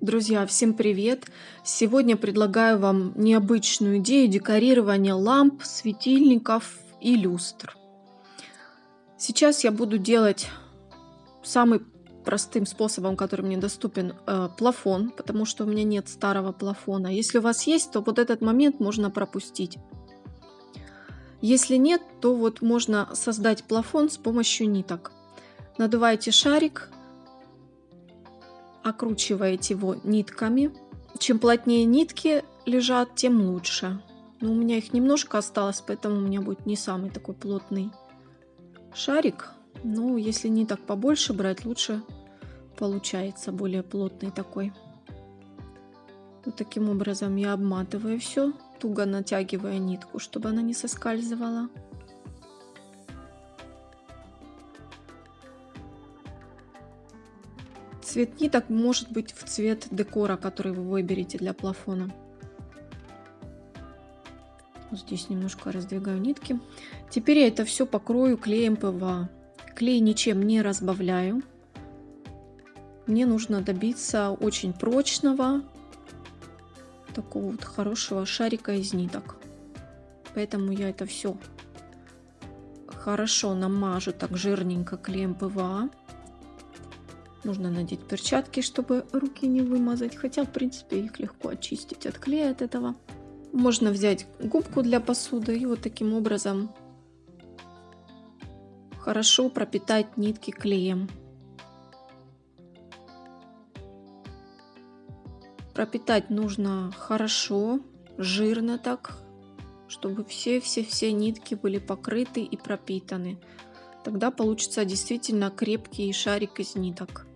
Друзья, всем привет! Сегодня предлагаю вам необычную идею декорирования ламп, светильников и люстр. Сейчас я буду делать самым простым способом, который мне доступен, э, плафон, потому что у меня нет старого плафона. Если у вас есть, то вот этот момент можно пропустить. Если нет, то вот можно создать плафон с помощью ниток. Надуваете шарик, окручиваете его нитками. Чем плотнее нитки лежат, тем лучше. Но у меня их немножко осталось, поэтому у меня будет не самый такой плотный шарик. Но если ниток побольше брать, лучше получается более плотный такой. Вот таким образом я обматываю все, туго натягивая нитку, чтобы она не соскальзывала. Цвет ниток может быть в цвет декора, который вы выберете для плафона. Здесь немножко раздвигаю нитки. Теперь я это все покрою клеем ПВА. Клей ничем не разбавляю. Мне нужно добиться очень прочного, такого вот хорошего шарика из ниток. Поэтому я это все хорошо намажу так жирненько клеем ПВА. Нужно надеть перчатки, чтобы руки не вымазать, хотя, в принципе, их легко очистить от клея от этого. Можно взять губку для посуды и вот таким образом хорошо пропитать нитки клеем. Пропитать нужно хорошо, жирно так, чтобы все-все-все нитки были покрыты и пропитаны. Тогда получится действительно крепкий шарик из ниток.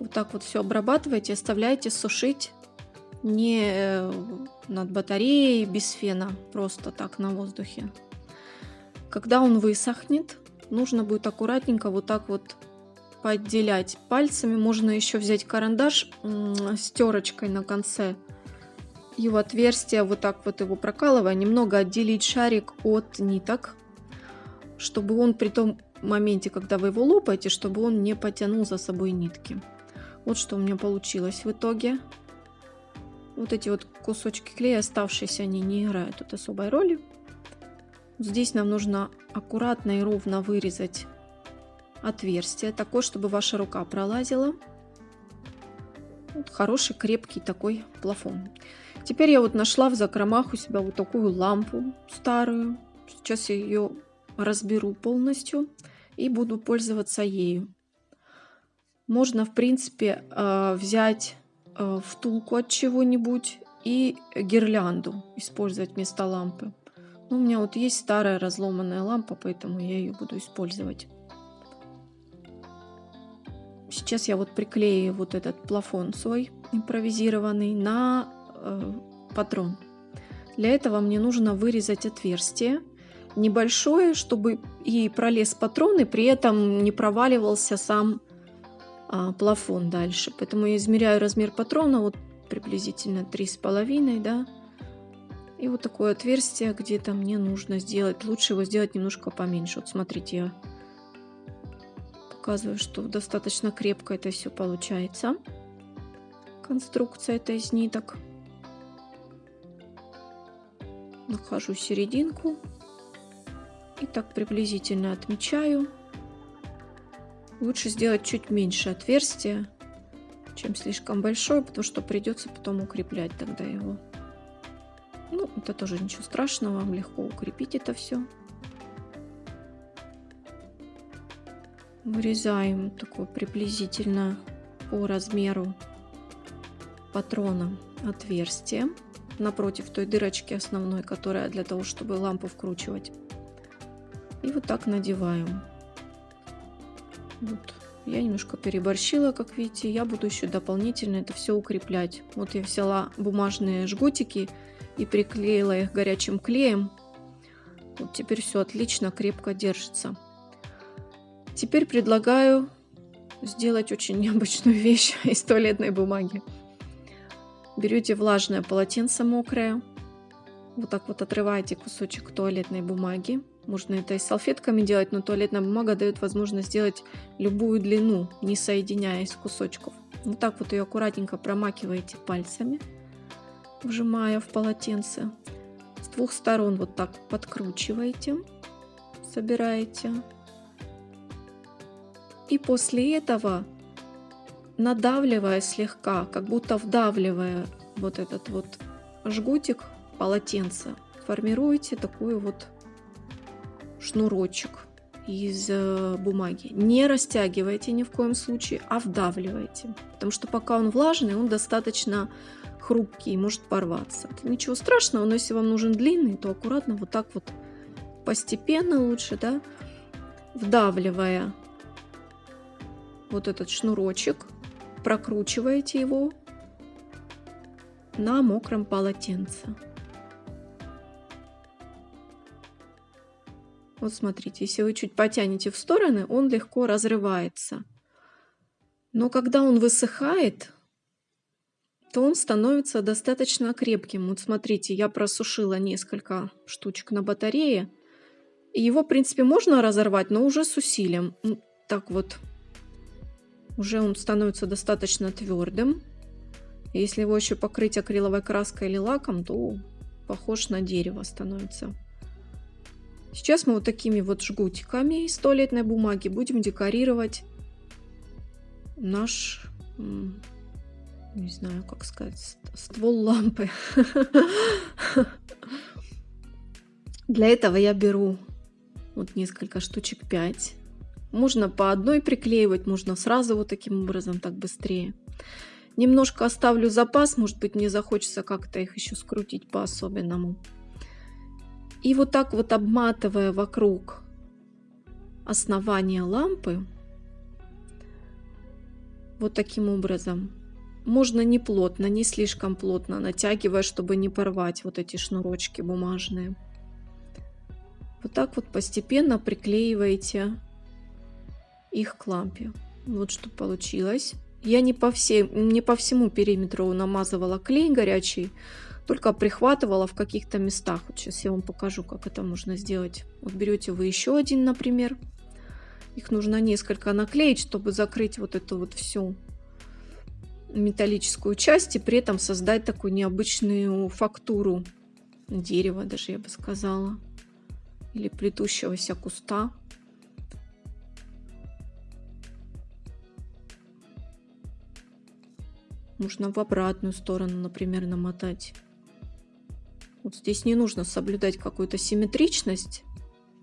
Вот так вот все обрабатываете, оставляете сушить не э, над батареей без фена, просто так на воздухе. Когда он высохнет, нужно будет аккуратненько вот так вот поотделять пальцами. Можно еще взять карандаш с терочкой на конце и в отверстие вот так вот его прокалывая, немного отделить шарик от ниток, чтобы он при том моменте, когда вы его лопаете, чтобы он не потянул за собой нитки. Вот что у меня получилось в итоге. Вот эти вот кусочки клея оставшиеся, они не играют тут особой роли. Здесь нам нужно аккуратно и ровно вырезать отверстие, такое, чтобы ваша рука пролазила. Вот хороший, крепкий такой плафон. Теперь я вот нашла в закромах у себя вот такую лампу старую. Сейчас я ее разберу полностью и буду пользоваться ею. Можно, в принципе, э, взять э, втулку от чего-нибудь и гирлянду использовать вместо лампы. Но у меня вот есть старая разломанная лампа, поэтому я ее буду использовать. Сейчас я вот приклею вот этот плафон свой импровизированный на э, патрон. Для этого мне нужно вырезать отверстие небольшое, чтобы и пролез патрон, и при этом не проваливался сам а, плафон дальше. Поэтому я измеряю размер патрона, вот приблизительно три с половиной, да. И вот такое отверстие где-то мне нужно сделать. Лучше его сделать немножко поменьше. Вот смотрите, я показываю, что достаточно крепко это все получается. Конструкция это из ниток. Нахожу серединку. И так приблизительно отмечаю. Лучше сделать чуть меньше отверстия, чем слишком большое, потому что придется потом укреплять тогда его. Ну, это тоже ничего страшного, вам легко укрепить это все. Вырезаем такое приблизительно по размеру патрона отверстие напротив той дырочки основной, которая для того, чтобы лампу вкручивать. И вот так надеваем. Вот. Я немножко переборщила, как видите. Я буду еще дополнительно это все укреплять. Вот я взяла бумажные жгутики и приклеила их горячим клеем. Вот теперь все отлично, крепко держится. Теперь предлагаю сделать очень необычную вещь из туалетной бумаги. Берете влажное полотенце мокрое, вот так вот отрываете кусочек туалетной бумаги, можно это и салфетками делать, но туалетная бумага дает возможность сделать любую длину, не соединяясь кусочков. Вот так вот ее аккуратненько промакиваете пальцами, вжимая в полотенце. С двух сторон вот так подкручиваете, собираете. И после этого, надавливая слегка, как будто вдавливая вот этот вот жгутик полотенца, формируете такую вот шнурочек из э, бумаги. Не растягивайте ни в коем случае, а вдавливайте. Потому что пока он влажный, он достаточно хрупкий и может порваться. Ничего страшного, но если вам нужен длинный, то аккуратно вот так вот постепенно лучше, да, вдавливая вот этот шнурочек, прокручиваете его на мокром полотенце. Вот смотрите, если вы чуть потянете в стороны, он легко разрывается. Но когда он высыхает, то он становится достаточно крепким. Вот смотрите, я просушила несколько штучек на батарее. Его, в принципе, можно разорвать, но уже с усилием. Так вот, уже он становится достаточно твердым. Если его еще покрыть акриловой краской или лаком, то похож на дерево становится. Сейчас мы вот такими вот жгутиками из туалетной бумаги будем декорировать наш, не знаю, как сказать, ствол лампы. Для этого я беру вот несколько штучек 5. Можно по одной приклеивать, можно сразу вот таким образом, так быстрее. Немножко оставлю запас, может быть мне захочется как-то их еще скрутить по-особенному. И вот так вот обматывая вокруг основания лампы, вот таким образом, можно не плотно, не слишком плотно, натягивая, чтобы не порвать вот эти шнурочки бумажные. Вот так вот постепенно приклеиваете их к лампе. Вот что получилось. Я не по, всей, не по всему периметру намазывала клей горячий, только прихватывала в каких-то местах. Вот сейчас я вам покажу, как это можно сделать. Вот берете вы еще один, например. Их нужно несколько наклеить, чтобы закрыть вот эту вот всю металлическую часть и при этом создать такую необычную фактуру дерева, даже я бы сказала, или плетущегося куста. Можно в обратную сторону, например, намотать. Вот здесь не нужно соблюдать какую-то симметричность.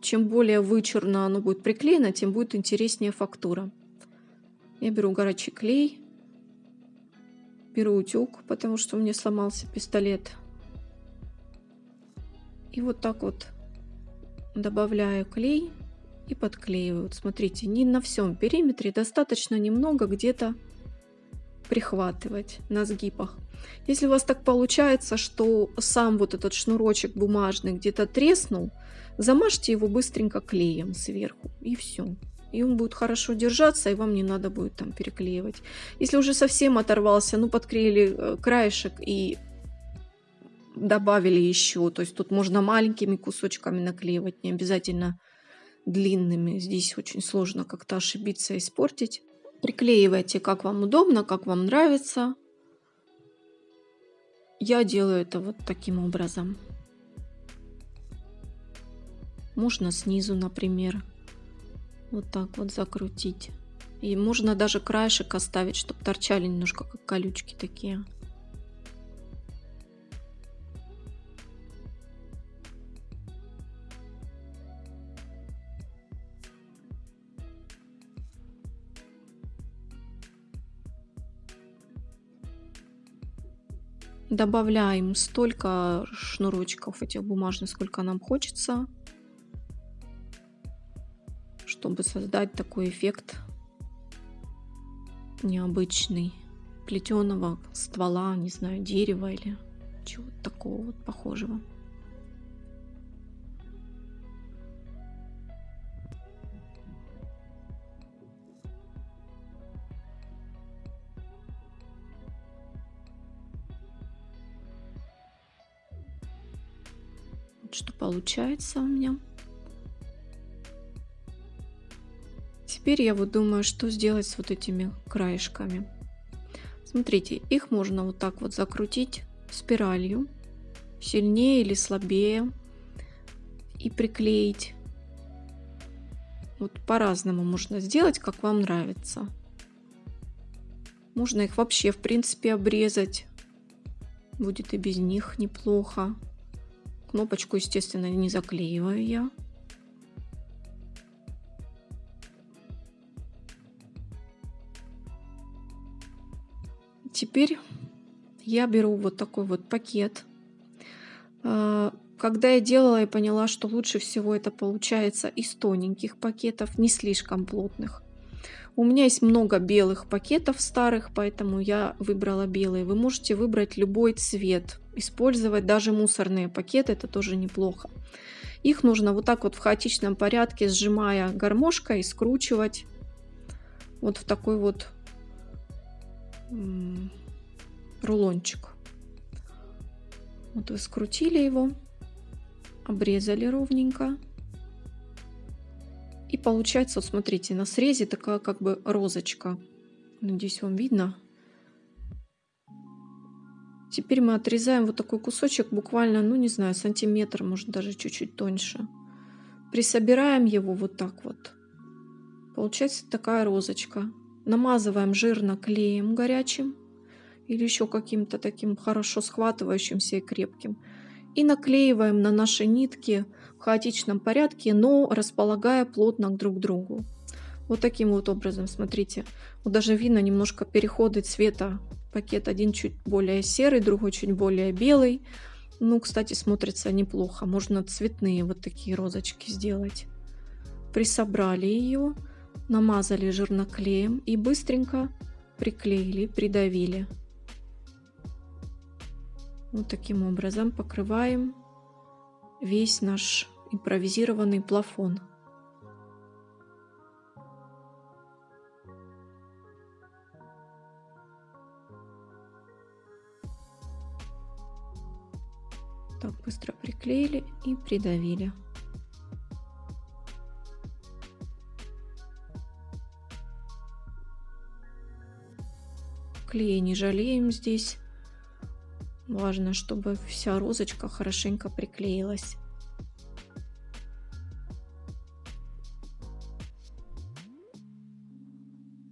Чем более вычурно оно будет приклеено, тем будет интереснее фактура. Я беру горячий клей, беру утюг, потому что у меня сломался пистолет. И вот так вот добавляю клей и подклеиваю. Вот смотрите, не на всем периметре, достаточно немного где-то прихватывать на сгибах. Если у вас так получается, что сам вот этот шнурочек бумажный где-то треснул, замажьте его быстренько клеем сверху и все. И он будет хорошо держаться, и вам не надо будет там переклеивать. Если уже совсем оторвался, ну подклеили э, краешек и добавили еще. То есть тут можно маленькими кусочками наклеивать, не обязательно длинными. Здесь очень сложно как-то ошибиться и испортить. Приклеивайте как вам удобно, как вам нравится. Я делаю это вот таким образом. Можно снизу, например, вот так вот закрутить. И можно даже краешек оставить, чтобы торчали немножко как колючки такие. Добавляем столько шнурочков этих бумажных, сколько нам хочется, чтобы создать такой эффект необычный плетеного ствола, не знаю, дерева или чего-то такого вот похожего. Что получается у меня. Теперь я вот думаю, что сделать с вот этими краешками. Смотрите, их можно вот так вот закрутить спиралью, сильнее или слабее, и приклеить. Вот по-разному можно сделать, как вам нравится. Можно их вообще, в принципе, обрезать. Будет и без них неплохо. Кнопочку, естественно, не заклеиваю я. Теперь я беру вот такой вот пакет. А, когда я делала, я поняла, что лучше всего это получается из тоненьких пакетов, не слишком плотных. У меня есть много белых пакетов старых, поэтому я выбрала белые. Вы можете выбрать любой цвет, использовать даже мусорные пакеты, это тоже неплохо. Их нужно вот так вот в хаотичном порядке, сжимая гармошкой, скручивать вот в такой вот рулончик. Вот вы скрутили его, обрезали ровненько. И получается, вот смотрите, на срезе такая как бы розочка. Надеюсь, вам видно. Теперь мы отрезаем вот такой кусочек, буквально, ну не знаю, сантиметр, может даже чуть-чуть тоньше. Присобираем его вот так вот. Получается такая розочка. Намазываем жирно клеем горячим или еще каким-то таким хорошо схватывающимся и крепким. И наклеиваем на наши нитки в хаотичном порядке, но располагая плотно друг к другу. Вот таким вот образом, смотрите. Вот даже видно немножко переходы цвета. Пакет один чуть более серый, другой чуть более белый. Ну, кстати, смотрится неплохо. Можно цветные вот такие розочки сделать. Присобрали ее, намазали жирноклеем и быстренько приклеили, придавили. Вот таким образом покрываем весь наш импровизированный плафон. Так быстро приклеили и придавили. Клей не жалеем здесь. Важно, чтобы вся розочка хорошенько приклеилась.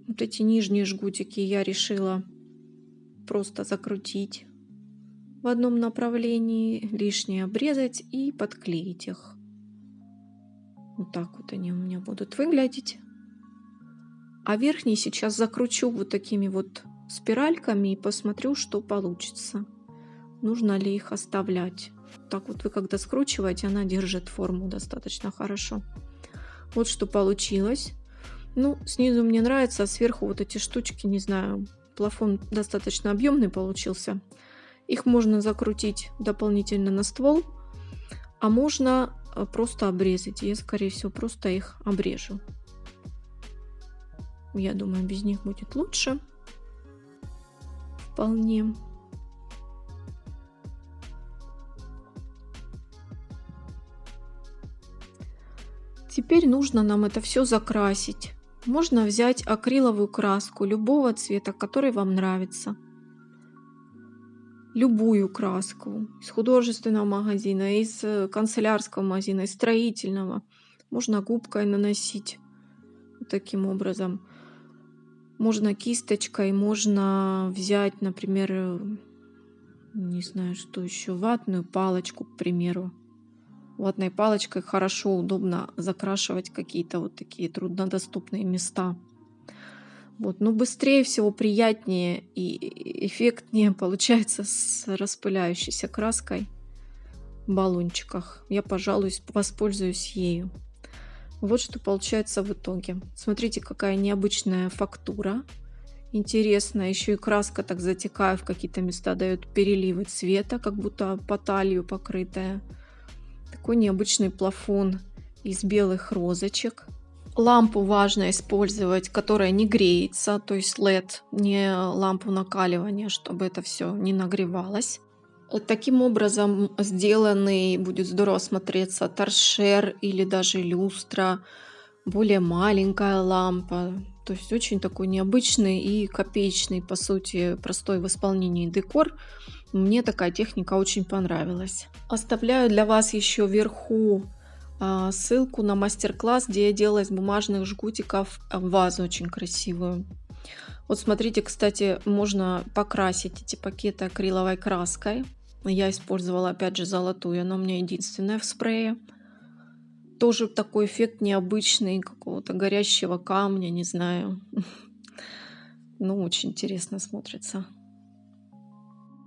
Вот эти нижние жгутики я решила просто закрутить в одном направлении, лишнее обрезать и подклеить их. Вот так вот они у меня будут выглядеть. А верхний сейчас закручу вот такими вот спиральками и посмотрю, что получится нужно ли их оставлять. Так вот вы когда скручиваете, она держит форму достаточно хорошо. Вот что получилось. Ну, снизу мне нравится, а сверху вот эти штучки, не знаю, плафон достаточно объемный получился. Их можно закрутить дополнительно на ствол, а можно э, просто обрезать. Я, скорее всего, просто их обрежу. Я думаю, без них будет лучше. Вполне. Теперь нужно нам это все закрасить. Можно взять акриловую краску любого цвета, который вам нравится. Любую краску из художественного магазина, из э, канцелярского магазина, из строительного. Можно губкой наносить таким образом. Можно кисточкой, можно взять, например, э, не знаю, что еще, ватную палочку, к примеру ватной палочкой хорошо, удобно закрашивать какие-то вот такие труднодоступные места. Вот. Но быстрее всего, приятнее и эффектнее получается с распыляющейся краской в баллончиках. Я, пожалуй, воспользуюсь ею. Вот что получается в итоге. Смотрите, какая необычная фактура. Интересно, еще и краска так затекая в какие-то места дает переливы цвета, как будто по талию покрытая. Такой необычный плафон из белых розочек. Лампу важно использовать, которая не греется, то есть LED, не лампу накаливания, чтобы это все не нагревалось. Таким образом сделанный будет здорово смотреться торшер или даже люстра, более маленькая лампа, То есть очень такой необычный и копеечный, по сути, простой в исполнении декор. Мне такая техника очень понравилась. Оставляю для вас еще вверху ссылку на мастер-класс, где я делала из бумажных жгутиков вазу очень красивую. Вот смотрите, кстати, можно покрасить эти пакеты акриловой краской. Я использовала опять же золотую, она у меня единственная в спрее. Тоже такой эффект необычный, какого-то горящего камня, не знаю. Ну, очень интересно смотрится.